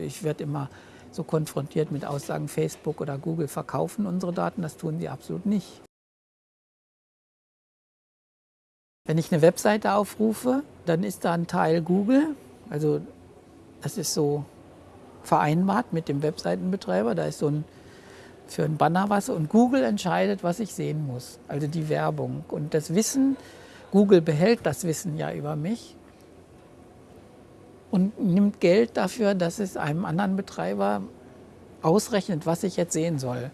Ich werde immer so konfrontiert mit Aussagen, Facebook oder Google verkaufen unsere Daten. Das tun sie absolut nicht. Wenn ich eine Webseite aufrufe, dann ist da ein Teil Google. Also das ist so vereinbart mit dem Webseitenbetreiber. Da ist so ein für ein Banner was und Google entscheidet, was ich sehen muss. Also die Werbung. Und das Wissen, Google behält das Wissen ja über mich und nimmt Geld dafür, dass es einem anderen Betreiber ausrechnet, was ich jetzt sehen soll.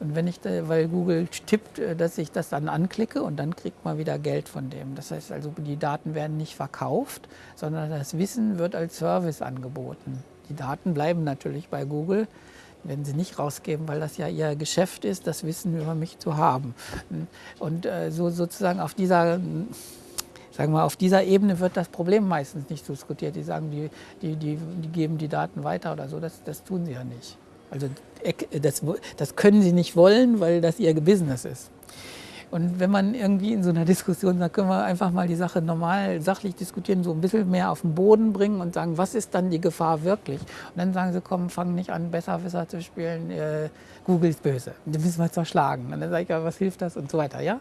Und wenn ich, weil Google tippt, äh, dass ich das dann anklicke und dann kriegt man wieder Geld von dem. Das heißt also, die Daten werden nicht verkauft, sondern das Wissen wird als Service angeboten. Die Daten bleiben natürlich bei Google, werden sie nicht rausgeben, weil das ja ihr Geschäft ist, das Wissen über mich zu haben. Und äh, so sozusagen auf dieser sagen wir, auf dieser Ebene wird das Problem meistens nicht diskutiert. Die sagen, die, die, die, die geben die Daten weiter oder so. Das, das tun sie ja nicht. Also das, das können sie nicht wollen, weil das ihr Business ist. Und wenn man irgendwie in so einer Diskussion sagt, können wir einfach mal die Sache normal, sachlich diskutieren, so ein bisschen mehr auf den Boden bringen und sagen, was ist dann die Gefahr wirklich? Und dann sagen sie, komm, fang nicht an, Besserwisser zu spielen, äh, Google ist böse, den müssen wir zerschlagen. Und dann sage ich, ja, was hilft das und so weiter. Ja?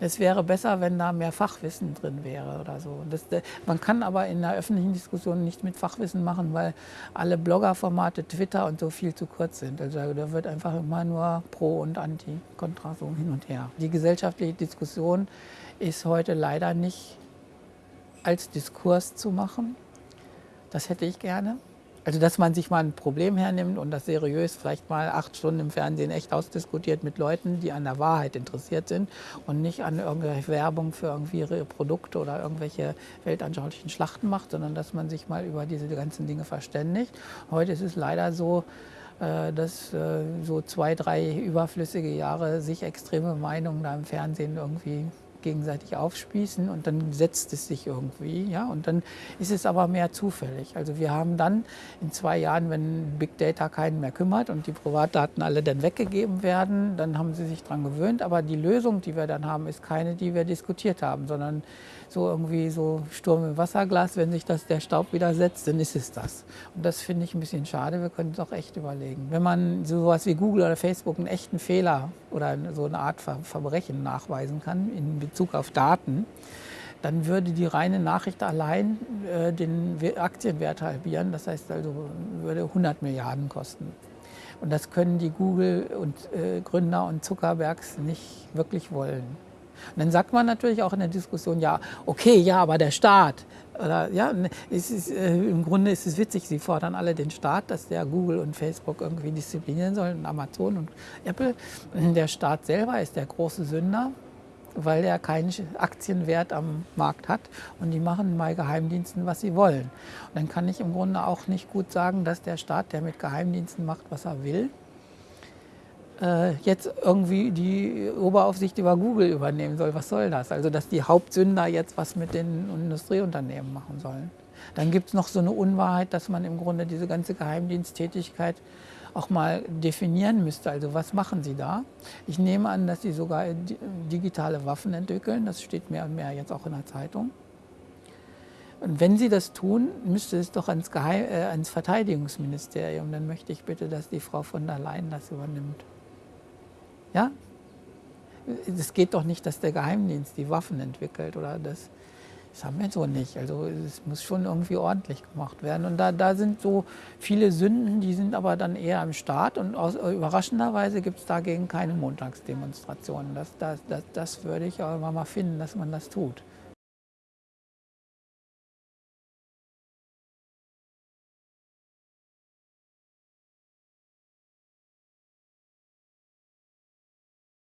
es wäre besser, wenn da mehr Fachwissen drin wäre oder so. Das, äh, man kann aber in der öffentlichen Diskussion nichts mit Fachwissen machen, weil alle Bloggerformate, Twitter und so viel zu kurz sind. Also da wird einfach immer nur Pro und Anti, Kontra so hin und her. Die gesellschaftliche Diskussion ist heute leider nicht als Diskurs zu machen. Das hätte ich gerne. Also dass man sich mal ein Problem hernimmt und das seriös vielleicht mal acht Stunden im Fernsehen echt ausdiskutiert mit Leuten, die an der Wahrheit interessiert sind und nicht an irgendwelche Werbung für irgendwie ihre Produkte oder irgendwelche weltanschaulichen Schlachten macht, sondern dass man sich mal über diese ganzen Dinge verständigt. Heute ist es leider so, dass äh, so zwei, drei überflüssige Jahre sich extreme Meinungen da im Fernsehen irgendwie gegenseitig aufspießen und dann setzt es sich irgendwie. Ja? Und dann ist es aber mehr zufällig. Also wir haben dann in zwei Jahren, wenn Big Data keinen mehr kümmert und die Privatdaten alle dann weggegeben werden, dann haben sie sich daran gewöhnt. Aber die Lösung, die wir dann haben, ist keine, die wir diskutiert haben, sondern so irgendwie so Sturm im Wasserglas, wenn sich das, der Staub wieder setzt, dann ist es das. Und das finde ich ein bisschen schade, wir können es auch echt überlegen. Wenn man sowas wie Google oder Facebook einen echten Fehler oder so eine Art Verbrechen nachweisen kann in Bezug auf Daten, dann würde die reine Nachricht allein äh, den Aktienwert halbieren. Das heißt also, würde 100 Milliarden kosten. Und das können die Google und äh, Gründer und Zuckerbergs nicht wirklich wollen. Und dann sagt man natürlich auch in der Diskussion, ja, okay, ja, aber der Staat. Oder, ja, es ist, äh, Im Grunde ist es witzig, sie fordern alle den Staat, dass der Google und Facebook irgendwie disziplinieren sollen, Amazon und Apple. Der Staat selber ist der große Sünder, weil er keinen Aktienwert am Markt hat und die machen bei Geheimdiensten, was sie wollen. Und dann kann ich im Grunde auch nicht gut sagen, dass der Staat, der mit Geheimdiensten macht, was er will, äh, jetzt irgendwie die Oberaufsicht über Google übernehmen soll. Was soll das? Also dass die Hauptsünder jetzt was mit den Industrieunternehmen machen sollen. Dann gibt es noch so eine Unwahrheit, dass man im Grunde diese ganze Geheimdiensttätigkeit auch mal definieren müsste. Also was machen Sie da? Ich nehme an, dass Sie sogar digitale Waffen entwickeln. Das steht mehr und mehr jetzt auch in der Zeitung. Und wenn Sie das tun, müsste es doch ans, Geheim äh, ans Verteidigungsministerium. Dann möchte ich bitte, dass die Frau von der Leyen das übernimmt. Ja? Es geht doch nicht, dass der Geheimdienst die Waffen entwickelt oder das. Das haben wir so nicht. Also es muss schon irgendwie ordentlich gemacht werden. Und da, da sind so viele Sünden, die sind aber dann eher im Staat. Und aus, überraschenderweise gibt es dagegen keine Montagsdemonstrationen. Das, das, das, das würde ich aber mal finden, dass man das tut.